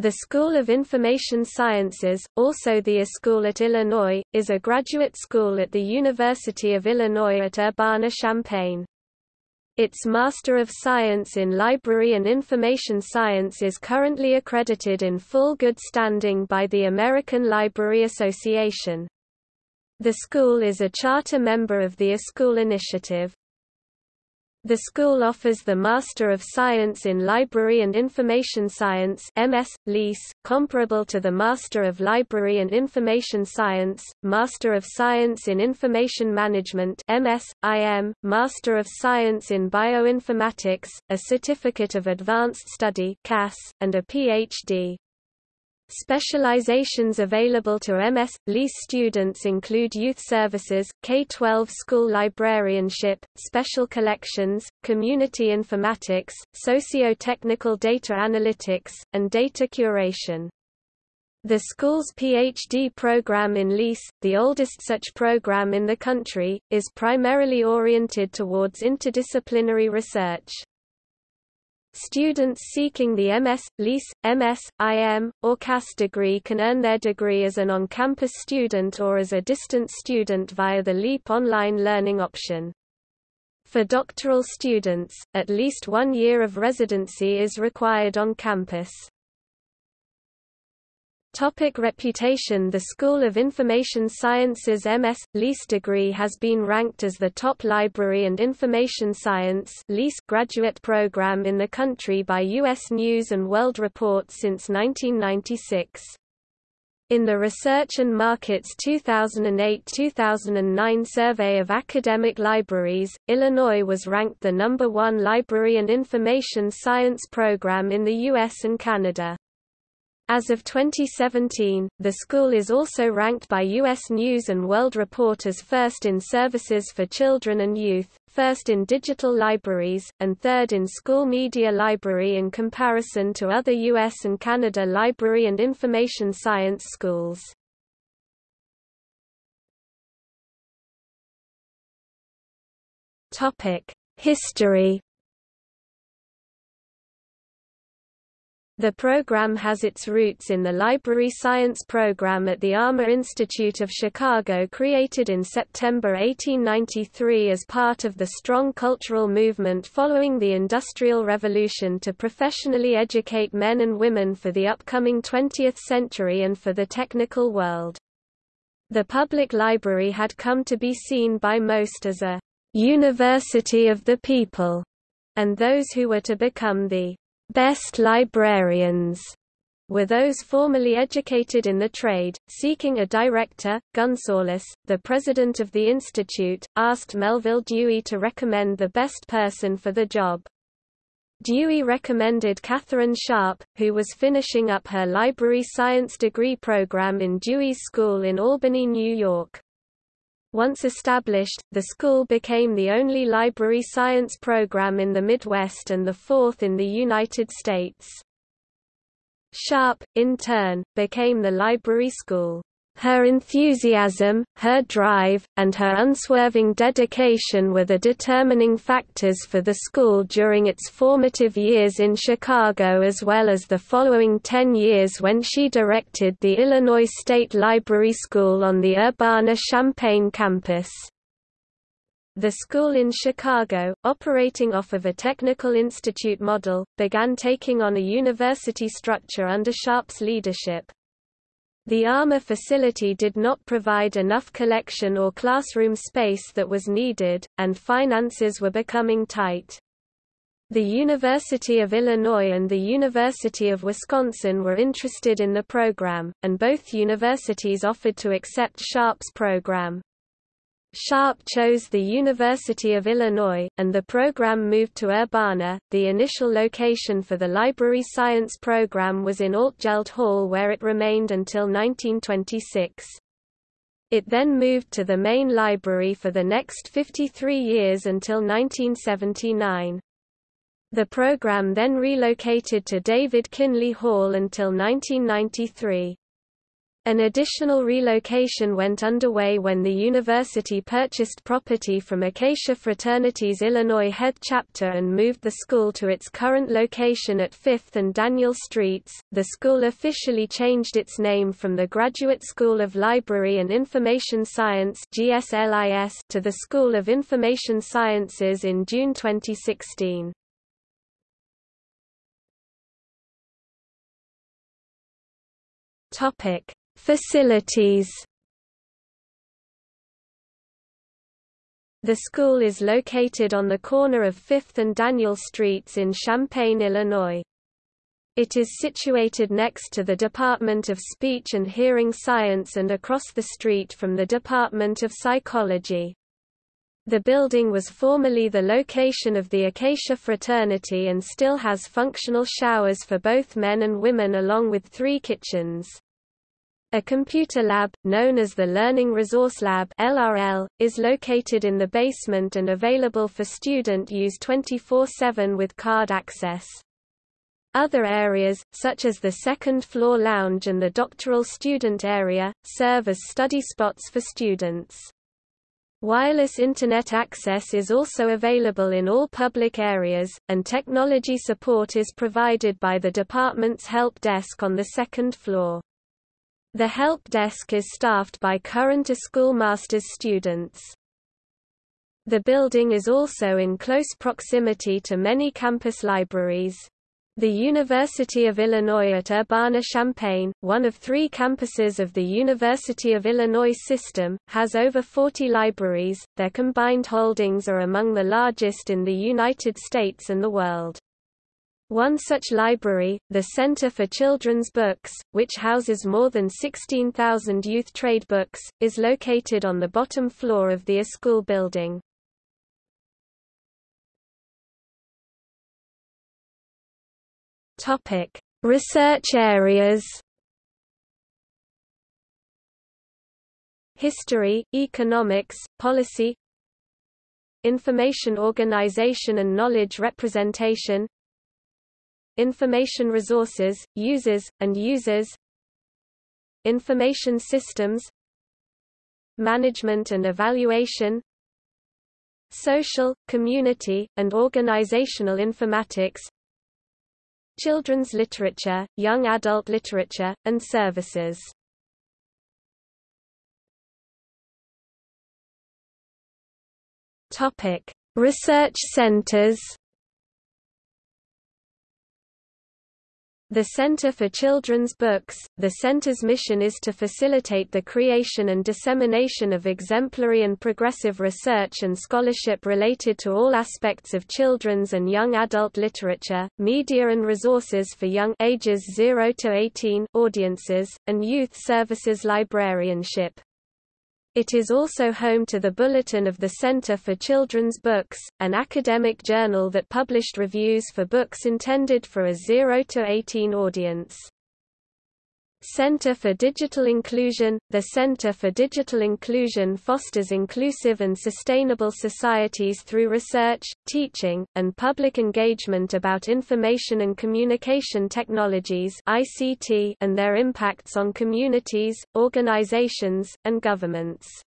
The School of Information Sciences, also the School at Illinois, is a graduate school at the University of Illinois at Urbana-Champaign. Its Master of Science in Library and Information Science is currently accredited in full good standing by the American Library Association. The school is a charter member of the eSchool Initiative. The school offers the Master of Science in Library and Information Science MS, LIS, comparable to the Master of Library and Information Science, Master of Science in Information Management MS, IM, Master of Science in Bioinformatics, a Certificate of Advanced Study CAS, and a Ph.D. Specializations available to MS. LIS students include youth services, K-12 school librarianship, special collections, community informatics, socio-technical data analytics, and data curation. The school's PhD program in LIS, the oldest such program in the country, is primarily oriented towards interdisciplinary research. Students seeking the MS, LIS, MS, IM, or CAS degree can earn their degree as an on-campus student or as a distance student via the LEAP online learning option. For doctoral students, at least one year of residency is required on campus. Topic reputation The School of Information Sciences MS. LIS degree has been ranked as the top library and information science LIS graduate program in the country by U.S. News & World Report since 1996. In the Research and Markets 2008-2009 survey of academic libraries, Illinois was ranked the number one library and information science program in the U.S. and Canada. As of 2017, the school is also ranked by U.S. News & World Report as first in services for children and youth, first in digital libraries, and third in school media library in comparison to other U.S. and Canada library and information science schools. History The program has its roots in the Library Science program at the Armour Institute of Chicago created in September 1893 as part of the strong cultural movement following the Industrial Revolution to professionally educate men and women for the upcoming 20th century and for the technical world. The public library had come to be seen by most as a university of the people, and those who were to become the Best librarians were those formerly educated in the trade. Seeking a director, Gunsaulus, the president of the institute, asked Melvil Dewey to recommend the best person for the job. Dewey recommended Katharine Sharp, who was finishing up her library science degree program in Dewey's School in Albany, New York. Once established, the school became the only library science program in the Midwest and the fourth in the United States. Sharp, in turn, became the library school. Her enthusiasm, her drive, and her unswerving dedication were the determining factors for the school during its formative years in Chicago as well as the following ten years when she directed the Illinois State Library School on the Urbana-Champaign campus. The school in Chicago, operating off of a technical institute model, began taking on a university structure under Sharp's leadership. The Armour facility did not provide enough collection or classroom space that was needed, and finances were becoming tight. The University of Illinois and the University of Wisconsin were interested in the program, and both universities offered to accept Sharp's program. Sharp chose the University of Illinois, and the program moved to Urbana. The initial location for the library science program was in Altgeld Hall where it remained until 1926. It then moved to the main library for the next 53 years until 1979. The program then relocated to David Kinley Hall until 1993. An additional relocation went underway when the university purchased property from Acacia Fraternity's Illinois head chapter and moved the school to its current location at 5th and Daniel Streets. The school officially changed its name from the Graduate School of Library and Information Science (GSLIS) to the School of Information Sciences in June 2016. Topic Facilities The school is located on the corner of 5th and Daniel Streets in Champaign, Illinois. It is situated next to the Department of Speech and Hearing Science and across the street from the Department of Psychology. The building was formerly the location of the Acacia Fraternity and still has functional showers for both men and women along with three kitchens. A computer lab, known as the Learning Resource Lab LRL, is located in the basement and available for student use 24-7 with card access. Other areas, such as the second-floor lounge and the doctoral student area, serve as study spots for students. Wireless Internet access is also available in all public areas, and technology support is provided by the department's help desk on the second floor. The help desk is staffed by current school master's students. The building is also in close proximity to many campus libraries. The University of Illinois at Urbana-Champaign, one of three campuses of the University of Illinois system, has over 40 libraries. Their combined holdings are among the largest in the United States and the world. One such library, the Center for Children's Books, which houses more than 16,000 youth trade books, is located on the bottom floor of the school building. Topic: Research areas. History, economics, policy, information organization and knowledge representation, Information resources, users, and users Information systems Management and evaluation Social, community, and organizational informatics Children's literature, young adult literature, and services. Topic: Research centers The Center for Children's Books, the center's mission is to facilitate the creation and dissemination of exemplary and progressive research and scholarship related to all aspects of children's and young adult literature, media and resources for young ages 0 to 18 audiences, and youth services librarianship. It is also home to the Bulletin of the Center for Children's Books, an academic journal that published reviews for books intended for a 0 to 18 audience. Center for Digital Inclusion The Center for Digital Inclusion fosters inclusive and sustainable societies through research, teaching, and public engagement about information and communication technologies and their impacts on communities, organizations, and governments.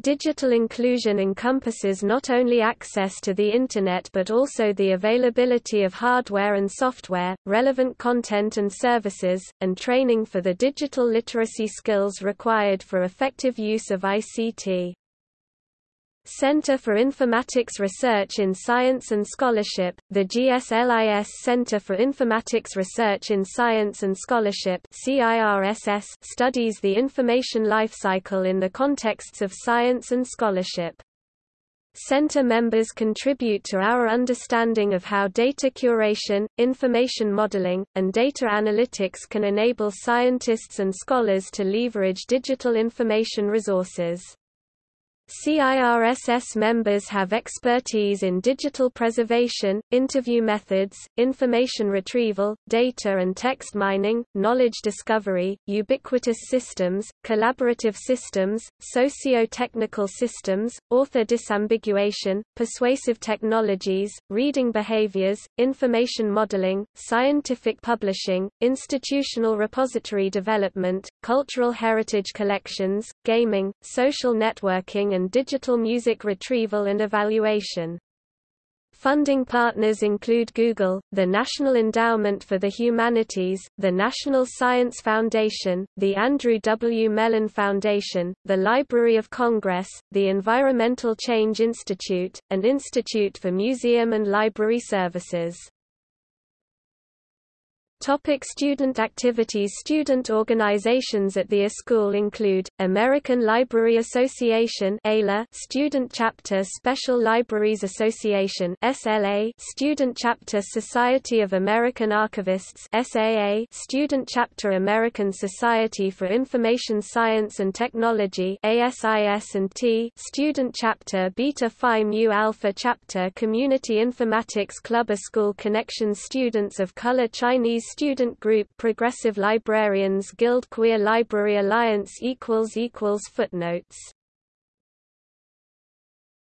Digital inclusion encompasses not only access to the Internet but also the availability of hardware and software, relevant content and services, and training for the digital literacy skills required for effective use of ICT. Center for Informatics Research in Science and Scholarship, the GSLIS Center for Informatics Research in Science and Scholarship studies the information lifecycle in the contexts of science and scholarship. Center members contribute to our understanding of how data curation, information modeling, and data analytics can enable scientists and scholars to leverage digital information resources. CIRSS members have expertise in digital preservation, interview methods, information retrieval, data and text mining, knowledge discovery, ubiquitous systems, collaborative systems, socio-technical systems, author disambiguation, persuasive technologies, reading behaviors, information modeling, scientific publishing, institutional repository development, cultural heritage collections, gaming, social networking and digital music retrieval and evaluation. Funding partners include Google, the National Endowment for the Humanities, the National Science Foundation, the Andrew W. Mellon Foundation, the Library of Congress, the Environmental Change Institute, and Institute for Museum and Library Services. Topic student activities Student organizations at the school include, American Library Association ALA, Student Chapter Special Libraries Association SLA, Student Chapter Society of American Archivists SAA, Student Chapter American Society for Information Science and Technology ASIS&T, Student Chapter Beta Phi Mu Alpha Chapter Community Informatics Club A School Connections Students of Color Chinese Student Group Progressive Librarians Guild Queer Library Alliance Footnotes